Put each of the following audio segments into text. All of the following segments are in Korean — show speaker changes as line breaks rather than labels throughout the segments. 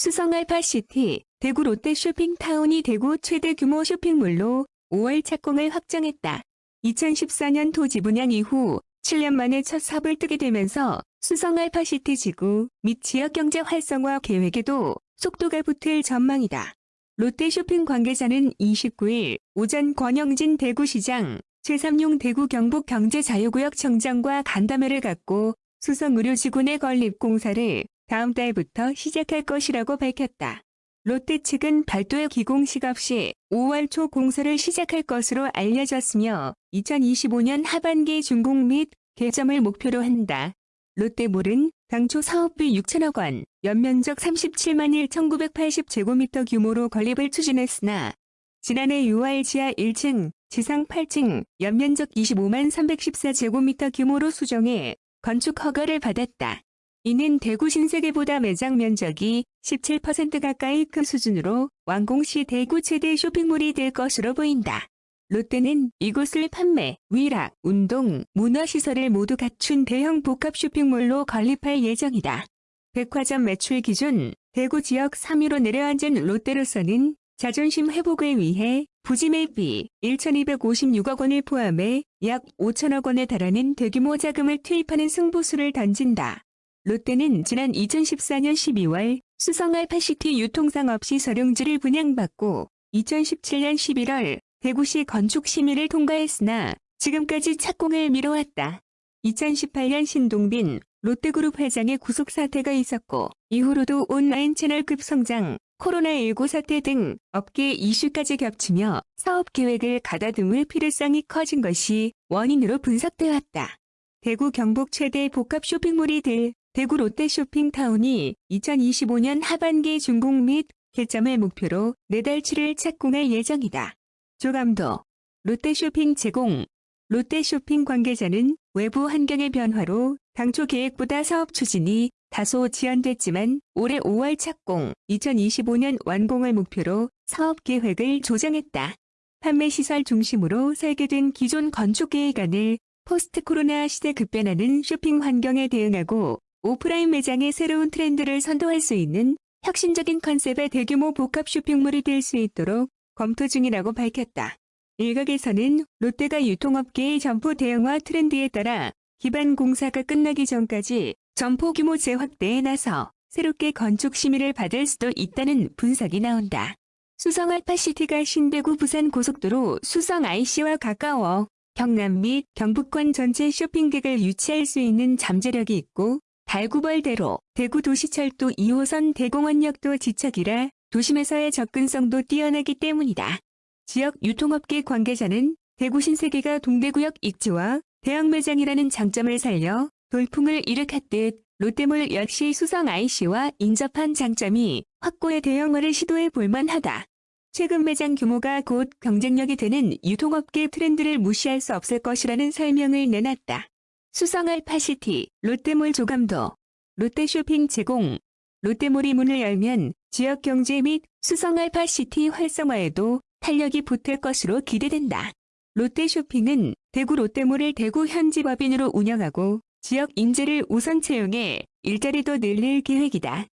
수성 알파시티, 대구 롯데 쇼핑타운이 대구 최대 규모 쇼핑몰로 5월 착공을 확정했다. 2014년 토지 분양 이후 7년 만에 첫 삽을 뜨게 되면서 수성 알파시티 지구 및 지역 경제 활성화 계획에도 속도가 붙을 전망이다. 롯데 쇼핑 관계자는 29일 오전 권영진 대구시장, 최삼용 대구 경북 경제자유구역 청장과 간담회를 갖고 수성의료지구 내 건립 공사를 다음 달부터 시작할 것이라고 밝혔다. 롯데 측은 별도의 기공식 없이 5월 초 공사를 시작할 것으로 알려졌으며 2025년 하반기 준공 및 개점을 목표로 한다. 롯데몰은 당초 사업비 6천억 원, 연면적 37만 1,980제곱미터 규모로 건립을 추진했으나 지난해 6월 지하 1층, 지상 8층, 연면적 25만 314제곱미터 규모로 수정해 건축 허가를 받았다. 이는 대구 신세계보다 매장 면적이 17% 가까이 큰 수준으로 완공 시 대구 최대 쇼핑몰이 될 것으로 보인다. 롯데는 이곳을 판매, 위락, 운동, 문화시설을 모두 갖춘 대형 복합 쇼핑몰로 건립할 예정이다. 백화점 매출 기준 대구 지역 3위로 내려앉은 롯데로서는 자존심 회복을 위해 부지 매입비 1,256억 원을 포함해 약 5천억 원에 달하는 대규모 자금을 투입하는 승부수를 던진다. 롯데는 지난 2014년 12월 수성 알파시티 유통상업시 서룡지를 분양받고 2017년 11월 대구시 건축심의를 통과했으나 지금까지 착공을 미뤄왔다. 2018년 신동빈 롯데그룹 회장의 구속 사태가 있었고 이후로도 온라인 채널 급 성장, 코로나19 사태 등 업계 이슈까지 겹치며 사업 계획을 가다듬을 필요성이 커진 것이 원인으로 분석돼 왔다. 대구 경북 최대 복합 쇼핑몰이 될 대구 롯데 쇼핑타운이 2025년 하반기 준공 및 개점을 목표로 내달 7일 착공할 예정이다. 조감도 롯데쇼핑 제공 롯데쇼핑 관계자는 외부 환경의 변화로 당초 계획보다 사업 추진이 다소 지연됐지만 올해 5월 착공, 2025년 완공을 목표로 사업 계획을 조정했다. 판매시설 중심으로 설계된 기존 건축 계획안을 포스트 코로나 시대 급변하는 쇼핑 환경에 대응하고 오프라인 매장의 새로운 트렌드를 선도할 수 있는 혁신적인 컨셉의 대규모 복합 쇼핑몰이 될 수 있도록 검토 중이라고 밝혔다. 일각에서는 롯데가 유통업계의 점포 대형화 트렌드에 따라 기반 공사가 끝나기 전까지 점포 규모 재확대에 나서 새롭게 건축 심의를 받을 수도 있다는 분석이 나온다. 수성 알파시티가 신대구 부산 고속도로 수성 IC와 가까워 경남 및 경북권 전체 쇼핑객을 유치할 수 있는 잠재력이 있고 달구벌대로 대구 도시철도 2호선 대공원역도 지척이라 도심에서의 접근성도 뛰어나기 때문이다. 지역 유통업계 관계자는 대구 신세계가 동대구역 입지와 대형 매장이라는 장점을 살려 돌풍을 일으켰듯 롯데몰 역시 수성 IC와 인접한 장점이 확고의 대형화를 시도해 볼 만하다. 최근 매장 규모가 곧 경쟁력이 되는 유통업계 트렌드를 무시할 수 없을 것이라는 설명을 내놨다. 수성 알파시티, 롯데몰 조감도, 롯데쇼핑 제공, 롯데몰이 문을 열면 지역 경제 및 수성 알파시티 활성화에도 탄력이 붙을 것으로 기대된다. 롯데쇼핑은 대구 롯데몰을 대구 현지 법인으로 운영하고 지역 인재를 우선 채용해 일자리도 늘릴 계획이다.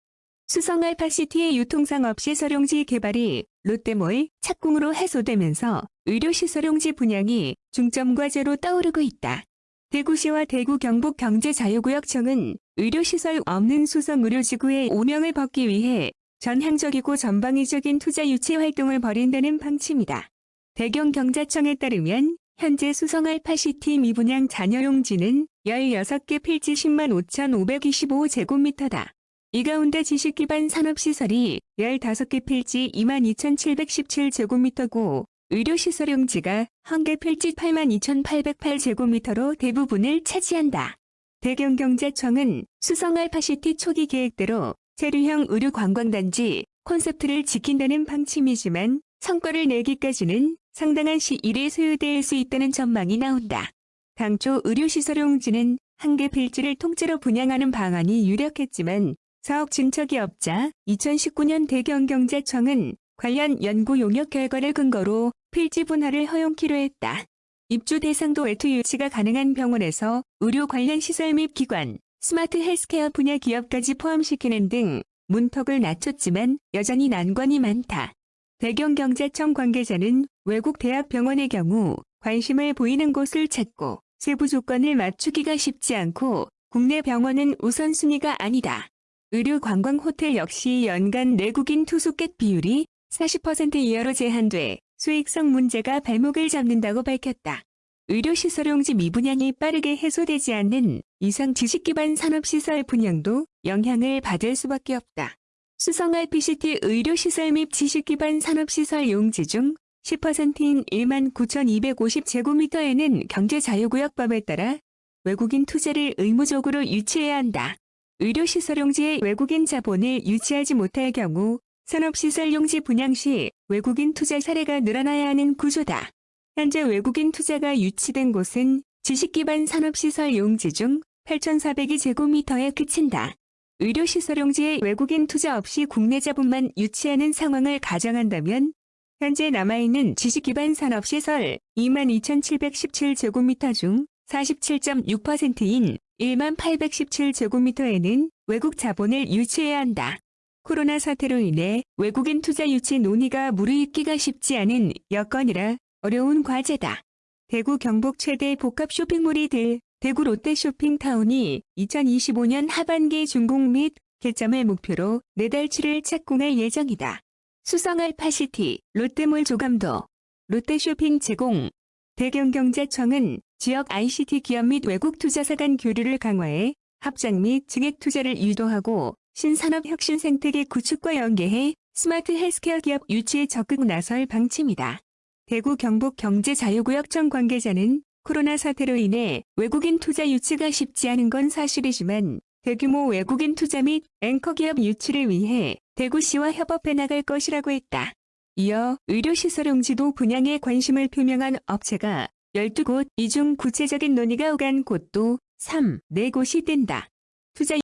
수성 알파시티의 유통상 없이 서룡지 개발이 롯데몰 착공으로 해소되면서 의료시설용지 분양이 중점 과제로 떠오르고 있다. 대구시와 대구 경북 경제자유구역청은 의료시설 없는 수성 의료지구의 오명을 벗기 위해 전향적이고 전방위적인 투자 유치 활동을 벌인다는 방침이다. 대경경자청에 따르면 현재 수성 알파시티 미분양 잔여용지는 16개 필지 10만 5,525제곱미터다. 이 가운데 지식기반 산업시설이 15개 필지 2만 2,717제곱미터고 의료시설 용지가 한개 필지 8만 2,808제곱미터로 대부분을 차지한다. 대경경제청은 수성 알파시티 초기 계획대로 체류형 의료 관광단지 콘셉트를 지킨다는 방침이지만 성과를 내기까지는 상당한 시일이 소요될 수 있다는 전망이 나온다. 당초 의료시설 용지는 한 개 필지를 통째로 분양하는 방안이 유력했지만 사업 진척이 없자 2019년 대경경제청은 관련 연구 용역 결과를 근거로 필지 분할을 허용키로 했다. 입주 대상도 외투 유치가 가능한 병원에서 의료 관련 시설 및 기관, 스마트 헬스케어 분야 기업까지 포함시키는 등 문턱을 낮췄지만 여전히 난관이 많다. 대경경제청 관계자는 외국 대학병원의 경우 관심을 보이는 곳을 찾고 세부 조건을 맞추기가 쉽지 않고 국내 병원은 우선순위가 아니다. 의료 관광 호텔 역시 연간 내국인 투숙객 비율이 40% 이하로 제한돼 수익성 문제가 발목을 잡는다고 밝혔다. 의료시설 용지 미분양이 빠르게 해소되지 않는 이상 지식기반 산업시설 분양도 영향을 받을 수밖에 없다. 수성 RPCT 의료시설 및 지식기반 산업시설 용지 중 10%인 1만 9,250제곱미터에는 경제자유구역 법에 따라 외국인 투자를 의무적으로 유치해야 한다. 의료시설 용지에 외국인 자본을 유치하지 못할 경우 산업시설 용지 분양 시 외국인 투자 사례가 늘어나야 하는 구조다. 현재 외국인 투자가 유치된 곳은 지식기반 산업시설 용지 중 8,400이 제곱미터에 그친다. 의료시설 용지에 외국인 투자 없이 국내 자본만 유치하는 상황을 가정한다면 현재 남아있는 지식기반 산업시설 22,717제곱미터 중 47.6%인 1만 817제곱미터에는 외국 자본을 유치해야 한다. 코로나 사태로 인해 외국인 투자 유치 논의가 무르익기가 쉽지 않은 여건이라 어려운 과제다. 대구 경북 최대 복합 쇼핑몰이 될 대구 롯데쇼핑타운이 2025년 하반기 준공 및 개점을 목표로 내달치를 착공할 예정이다. 수성 알파시티, 롯데몰 조감도, 롯데쇼핑 제공, 대경경제청은 지역 ICT 기업 및 외국 투자사 간 교류를 강화해 합작 및 증액 투자를 유도하고 신산업 혁신 생태계 구축과 연계해 스마트 헬스케어 기업 유치에 적극 나설 방침이다. 대구 경북 경제자유구역청 관계자는 코로나 사태로 인해 외국인 투자 유치가 쉽지 않은 건 사실이지만 대규모 외국인 투자 및 앵커 기업 유치를 위해 대구시와 협업해 나갈 것이라고 했다. 이어 의료시설 용지도 분양에 관심을 표명한 업체가 12곳 이 중 구체적인 논의가 오간 곳도 3, 4곳이 된다. 투자